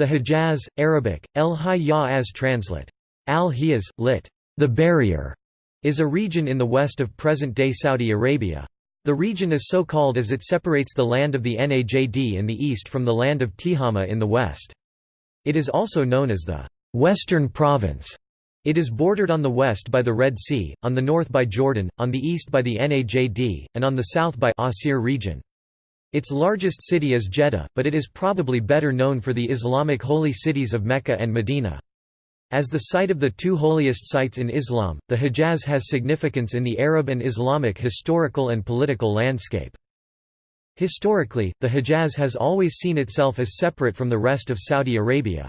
The Hijaz, Arabic, El Hijaz translate. Al-Hiyaz, lit. The Barrier, is a region in the west of present-day Saudi Arabia. The region is so called as it separates the land of the Najd in the east from the land of Tihama in the west. It is also known as the Western Province. It is bordered on the west by the Red Sea, on the north by Jordan, on the east by the Najd, and on the south by Asir region. Its largest city is Jeddah, but it is probably better known for the Islamic holy cities of Mecca and Medina. As the site of the two holiest sites in Islam, the Hijaz has significance in the Arab and Islamic historical and political landscape. Historically, the Hijaz has always seen itself as separate from the rest of Saudi Arabia.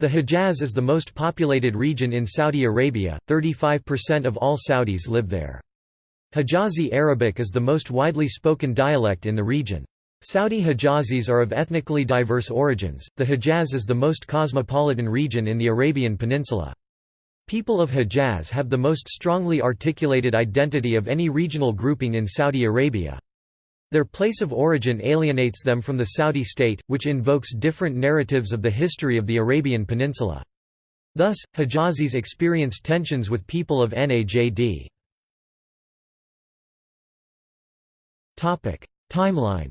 The Hijaz is the most populated region in Saudi Arabia, 35% of all Saudis live there. Hijazi Arabic is the most widely spoken dialect in the region. Saudi Hijazis are of ethnically diverse origins. The Hijaz is the most cosmopolitan region in the Arabian Peninsula. People of Hijaz have the most strongly articulated identity of any regional grouping in Saudi Arabia. Their place of origin alienates them from the Saudi state, which invokes different narratives of the history of the Arabian Peninsula. Thus, Hijazis experience tensions with people of Najd. Timeline.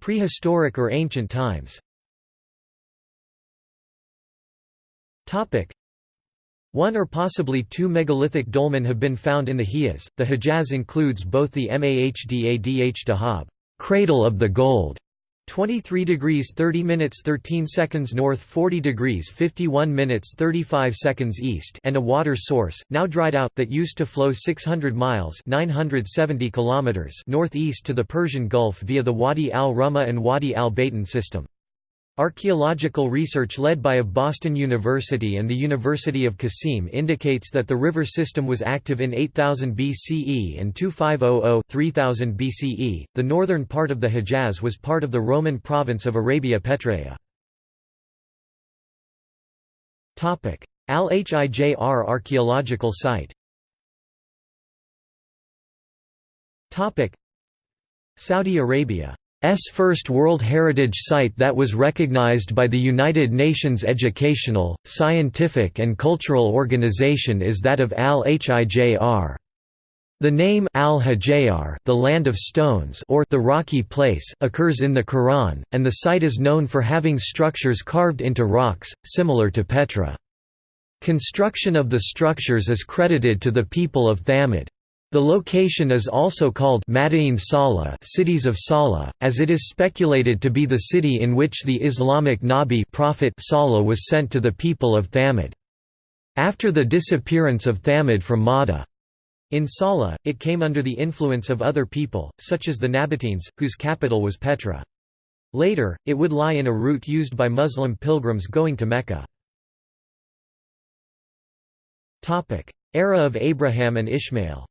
Prehistoric or ancient times. One or possibly two megalithic dolmen have been found in the Hijaz. The Hijaz includes both the Mahdadh Dahab, cradle of the gold, 23 degrees 30 minutes 13 seconds north 40 degrees 51 minutes 35 seconds east and a water source, now dried out, that used to flow 600 miles 970 kilometers northeast to the Persian Gulf via the Wadi al-Rumma and Wadi al-Baytan system. Archaeological research led by of Boston University and the University of Qasim indicates that the river system was active in 8000 BCE and 2500 3000 BCE. The northern part of the Hejaz was part of the Roman province of Arabia Petraea. Topic: Al-Hijr archaeological site. Topic: Saudi Arabia S first World Heritage Site that was recognized by the United Nations Educational, Scientific and Cultural Organization is that of Al-Hijr. The name Al-Hijr, the land of stones or the rocky place, occurs in the Quran, and the site is known for having structures carved into rocks, similar to Petra. Construction of the structures is credited to the people of Thamud. The location is also called Madain Salah cities of Salah, as it is speculated to be the city in which the Islamic Nabi prophet Salah was sent to the people of Thamud. After the disappearance of Thamud from Mada, in Salah, it came under the influence of other people, such as the Nabateans, whose capital was Petra. Later, it would lie in a route used by Muslim pilgrims going to Mecca. Era of Abraham and Ishmael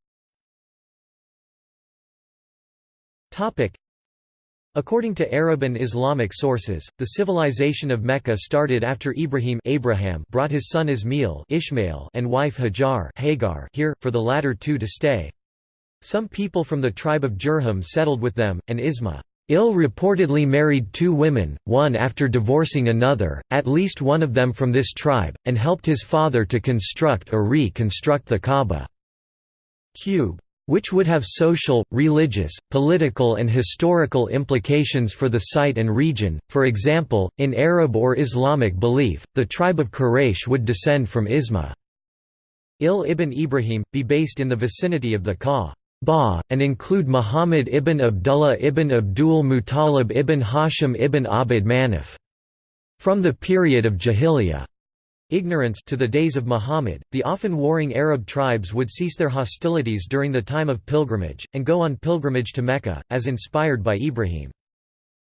According to Arab and Islamic sources, the civilization of Mecca started after Ibrahim Abraham brought his son Ismail Ishmael and wife Hajar Hagar here, for the latter two to stay. Some people from the tribe of Jurhum settled with them, and Isma Il reportedly married two women, one after divorcing another, at least one of them from this tribe, and helped his father to construct or reconstruct the Kaaba. Cube which would have social, religious, political and historical implications for the site and region. For example, in Arab or Islamic belief, the tribe of Quraysh would descend from Isma. Il ibn Ibrahim, be based in the vicinity of the Kaaba, and include Muhammad ibn Abdullah ibn Abdul Muttalib ibn Hashim ibn Abd Manaf. From the period of Jahiliyyah ignorance to the days of Muhammad, the often warring Arab tribes would cease their hostilities during the time of pilgrimage, and go on pilgrimage to Mecca, as inspired by Ibrahim.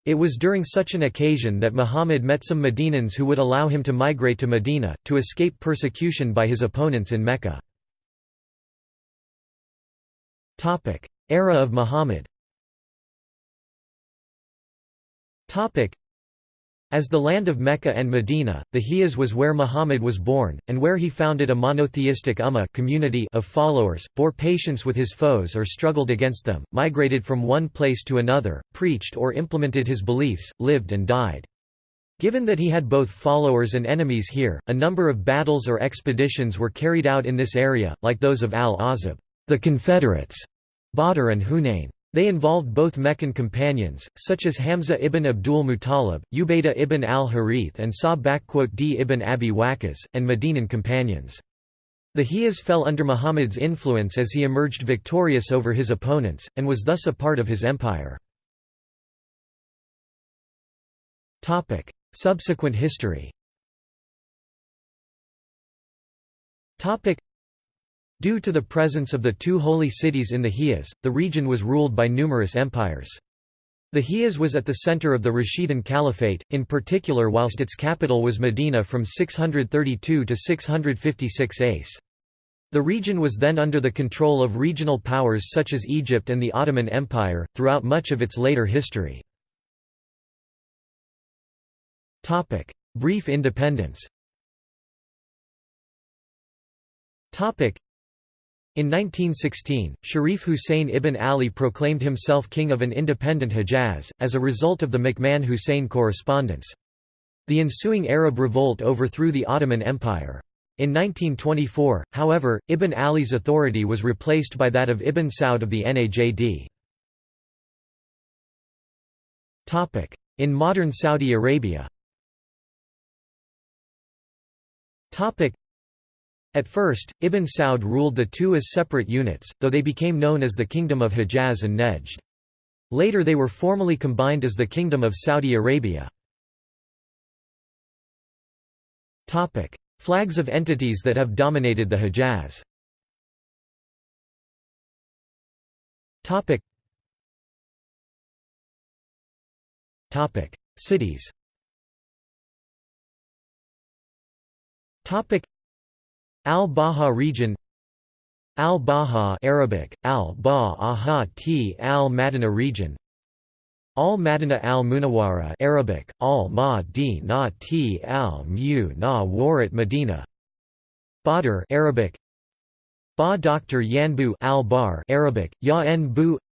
It was during such an occasion that Muhammad met some Medinans who would allow him to migrate to Medina, to escape persecution by his opponents in Mecca. Era of Muhammad As the land of Mecca and Medina, the Hijaz was where Muhammad was born, and where he founded a monotheistic ummah community of followers, bore patience with his foes or struggled against them, migrated from one place to another, preached or implemented his beliefs, lived and died. Given that he had both followers and enemies here, a number of battles or expeditions were carried out in this area, like those of al-Ahzab the Confederates, Badr and Hunayn. They involved both Meccan companions, such as Hamza ibn Abdul Muttalib, Ubaydah ibn al-Harith and Sa'd ibn Abi Waqqas, and Medinan companions. The Hijaz fell under Muhammad's influence as he emerged victorious over his opponents, and was thus a part of his empire. Subsequent history Due to the presence of the two holy cities in the Hijaz, the region was ruled by numerous empires. The Hijaz was at the center of the Rashidun Caliphate, in particular whilst its capital was Medina from 632 to 656 ACE. The region was then under the control of regional powers such as Egypt and the Ottoman Empire, throughout much of its later history. Brief independence in 1916, Sharif Hussein ibn Ali proclaimed himself king of an independent Hejaz, as a result of the McMahon–Hussein correspondence. The ensuing Arab revolt overthrew the Ottoman Empire. In 1924, however, Ibn Ali's authority was replaced by that of Ibn Saud of the Najd. In modern Saudi Arabia at first, Ibn Saud ruled the two as separate units, though they became known as the Kingdom of Hejaz and Nejd. Later they were formally combined as the Kingdom of Saudi Arabia. Flags of entities that have dominated the Hejaz Cities Al-Baha region Al-Baha Arabic, Al-Baha T Al-Madina region Al-Madina Al-Munawara Arabic, Al-Ma-Di-Na T Al-Mu Na Warat Medina Badr Arabic Ba Dr. Yanbu Al-Bar Arabic, Ya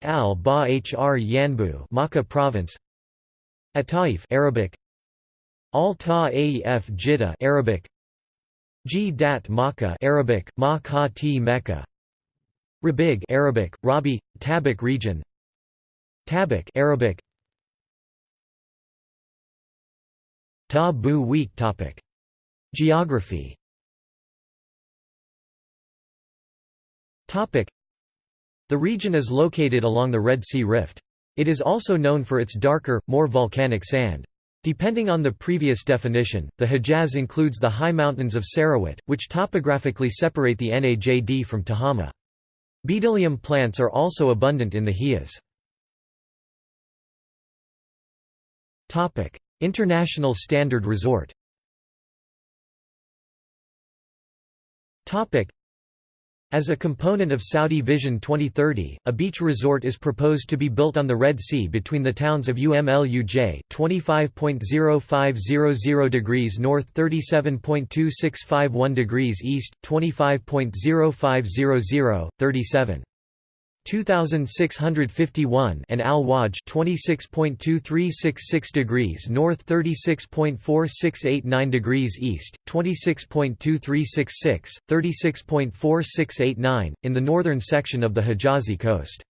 Al-Ba Hr Yanbu Makkah province Ataif Arabic Al-Ta-Aef Jiddah Arabic G. Dat Makkah Arabic, Ma T Mecca Rabigh Arabic, Rabi, Tabuk region Tabuk Arabic Ta-Bu weak topic. Geography topic. The region is located along the Red Sea Rift. It is also known for its darker, more volcanic sand. Depending on the previous definition, the Hejaz includes the high mountains of Sarawat, which topographically separate the Najd from Tihama. Bdellium plants are also abundant in the Hijaz. International Standard Resort as a component of Saudi Vision 2030, a beach resort is proposed to be built on the Red Sea between the towns of UMLUJ 25.0500 degrees north 37.2651 degrees east, 25.0500, 37. 2651 and Al-Wajh 26.2366 degrees north 36.4689 degrees east 26.2366 36.4689 in the northern section of the Hijazi coast.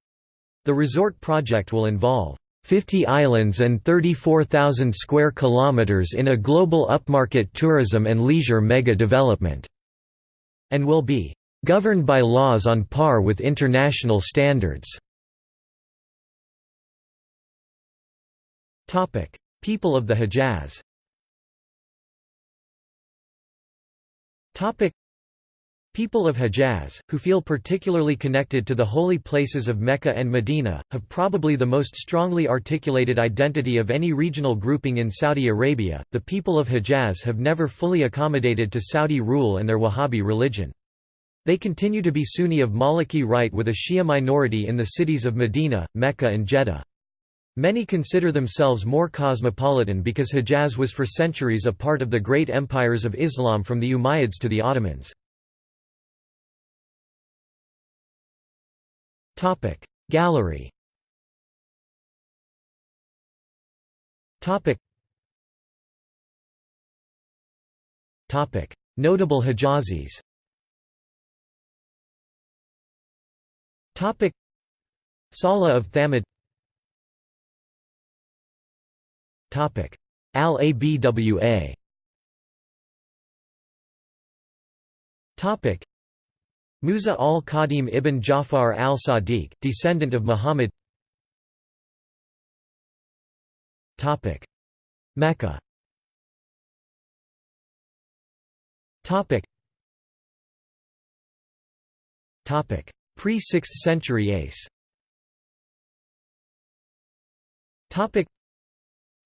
The resort project will involve 50 islands and 34,000 square kilometers in a global upmarket tourism and leisure mega development and will be governed by laws on par with international standards. People of the Hejaz People of Hejaz, who feel particularly connected to the holy places of Mecca and Medina, have probably the most strongly articulated identity of any regional grouping in Saudi Arabia. The people of Hejaz have never fully accommodated to Saudi rule and their Wahhabi religion. They continue to be Sunni of Maliki rite with a Shia minority in the cities of Medina, Mecca and Jeddah. Many consider themselves more cosmopolitan because Hejaz was for centuries a part of the great empires of Islam from the Umayyads to the Ottomans. Gallery Notable Hejazis Salah of Thamud. Topic. Al-Abwa Topic. Musa al-Qadim ibn Jafar al-Sadiq, descendant of Muhammad. Topic. Mecca Pre-6th century Ace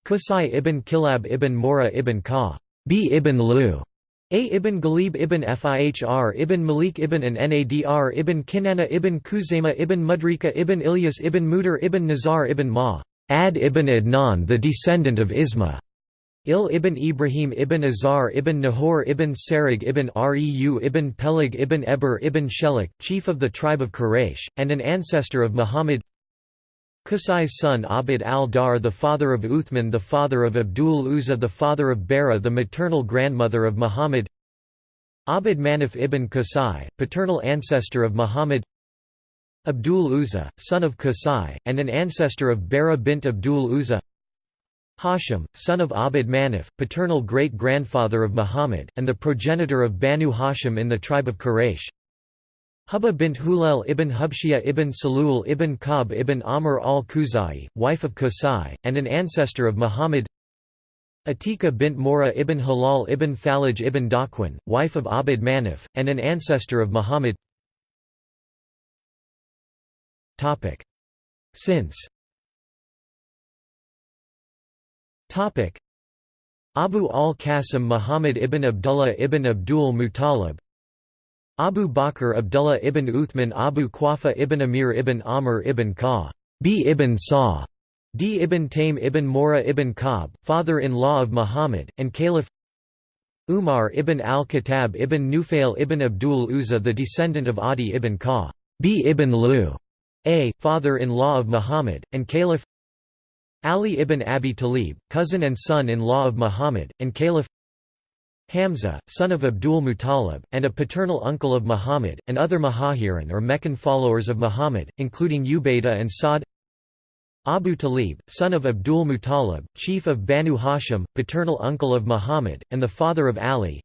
Qusay ibn Kilab ibn Murrah ibn Ka B ibn Lu a ibn Ghalib ibn Fihr ibn Malik ibn an Nadr ibn Kinana ibn Khuzaymah ibn Mudrika ibn Ilyas ibn Mudir ibn Nazar ibn Ma Ad ibn Adnan the descendant of Isma Il ibn Ibrahim ibn Azar ibn Nahor ibn Sarig ibn Reu ibn Peleg ibn Eber ibn Shelik, chief of the tribe of Quraysh, and an ancestor of Muhammad. Qusay's son Abd al-Dar the father of Uthman the father of Abdul Uzza the father of Bara the maternal grandmother of Muhammad. Abd Manaf ibn Qusay, paternal ancestor of Muhammad. Abdul Uzza, son of Qusay, and an ancestor of Bara bint Abdul Uzza Hashim, son of Abd Manaf, paternal great-grandfather of Muhammad, and the progenitor of Banu Hashim in the tribe of Quraysh. Hubba bint Hulal ibn Hubshia ibn Salul ibn Ka'b ibn Amr al-Khuzai, wife of Qusay, and an ancestor of Muhammad. Atika bint Murrah ibn Halal ibn Falaj ibn Dakwin, wife of Abd Manaf, and an ancestor of Muhammad. Since Abu al-Qasim Muhammad ibn Abdullah ibn Abdul Muttalib. Abu Bakr Abdullah ibn Uthman Abu Quhafa ibn Amir ibn Amr ibn Ka B ibn Sa D ibn Taym ibn Murrah ibn Ka'b, father-in-law of Muhammad, and Caliph. Umar ibn al-Khattab ibn Nufail ibn Abdul Uzza the descendant of Adi ibn Ka B ibn Lu A, father-in-law of Muhammad, and Caliph Ali ibn Abi Talib, cousin and son-in-law of Muhammad, and Caliph Hamza, son of Abdul Muttalib, and a paternal uncle of Muhammad, and other Muhajirin or Meccan followers of Muhammad, including Ubaidah and Sa'd Abu Talib, son of Abdul Muttalib, chief of Banu Hashim, paternal uncle of Muhammad, and the father of Ali.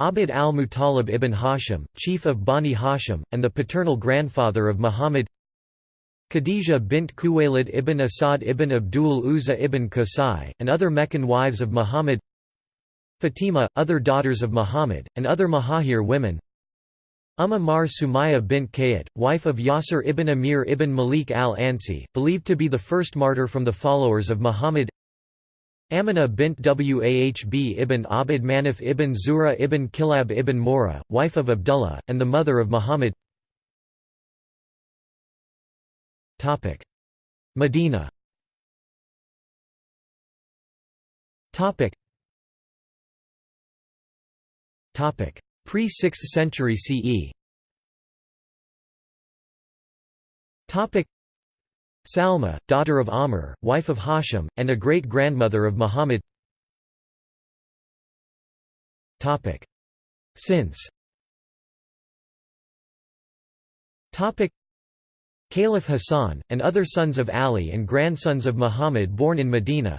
Abd al-Muttalib ibn Hashim, chief of Bani Hashim, and the paternal grandfather of Muhammad Khadija bint Khuwaylid ibn Asad ibn Abdul Uzza ibn Qusay, and other Meccan wives of Muhammad Fatima, other daughters of Muhammad, and other Muhajir women. Umm Mar Sumaya bint Khayyat, wife of Yasir ibn Amir ibn Malik al-Ansi, believed to be the first martyr from the followers of Muhammad. Amina bint Wahb ibn Abd Manaf ibn Zura ibn Kilab ibn Murrah, wife of Abdullah, and the mother of Muhammad Medina. Pre-6th century CE Salma, daughter of Amr, wife of Hashim, and a great-grandmother of Muhammad. Since Caliph Hassan, and other sons of Ali and grandsons of Muhammad born in Medina.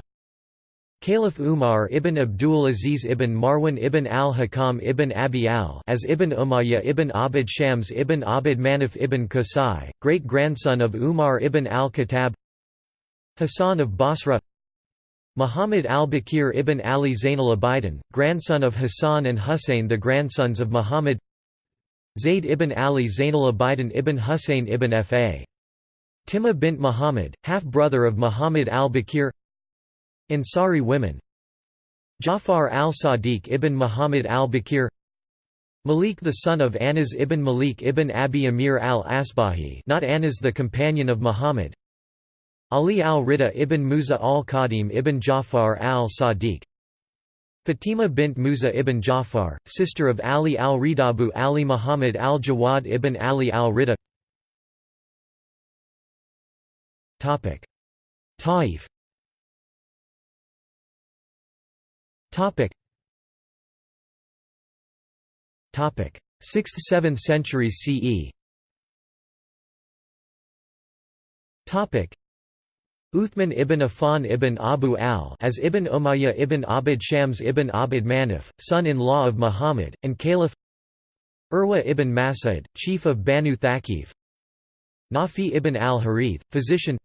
Caliph Umar ibn Abdul Aziz ibn Marwan ibn al-Hakam ibn Abi al as ibn Umayyah ibn Abd Shams ibn Abd Manaf ibn Qusay, great-grandson of Umar ibn al-Khattab. Hassan of Basra. Muhammad al-Baqir ibn Ali Zain al-Abidin, grandson of Hassan and Husayn the grandsons of Muhammad Zayd ibn Ali Zain al-Abidin ibn Husayn ibn Fa. Timah bint Muhammad, half-brother of Muhammad al-Baqir. Ansari women. Jafar al-Sadiq ibn Muhammad al-Baqir. Malik the son of Anas ibn Malik ibn Abi Amir al-Asbahi not Anas the companion of Muhammad. Ali al-Rida ibn Musa al-Qadim ibn Ja'far al-Sadiq Fatima bint Musa ibn Ja'far, sister of Ali al-Ridabu Ali Muhammad al-Jawad ibn Ali al-Rida. Taif. Topic. 6th–7th centuries CE Topic Uthman ibn Affan ibn Abu al as ibn Umayyah ibn Abd Shams ibn Abd Manaf, son-in-law of Muhammad, and Caliph Urwa ibn Mas'ud, chief of Banu Thaqif. Nafi ibn al-Harith, physician.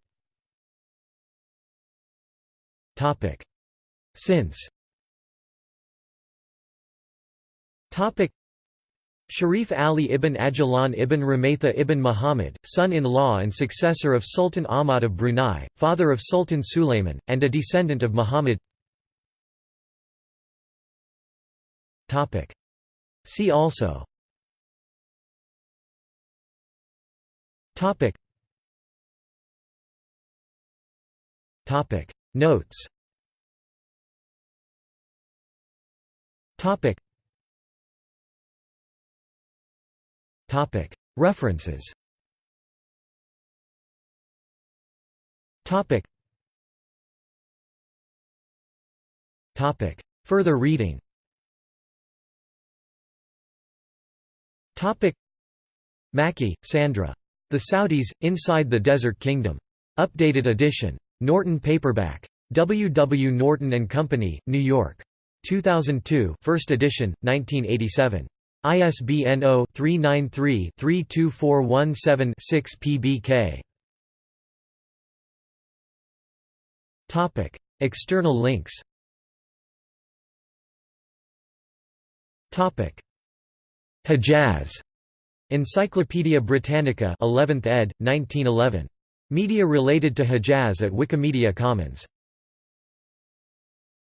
Since Sharif Ali ibn Ajlan ibn Ramatha ibn Muhammad, son-in-law and successor of Sultan Ahmad of Brunei, father of Sultan Sulayman, and a descendant of Muhammad. See also. Topic. Notes. Topic References Further reading Mackey, Sandra. The Saudis, Inside the Desert Kingdom. Updated edition. Norton Paperback. W. W. Norton & Company, New York. 2002 first edition, 1987. ISBN 0-393-32417-6 PBK. Topic: External links Topic: Hejaz. Encyclopædia Britannica 11th ed., 1911. Media related to Hejaz at Wikimedia Commons